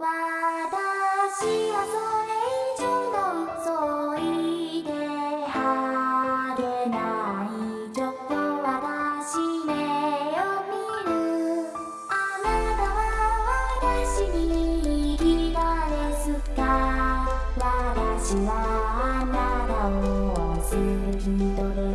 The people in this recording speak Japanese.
私はそれ以上の嘘を言ってあげないちょっと私目を見るあなたは私に生きたですか私はあなたを好きとで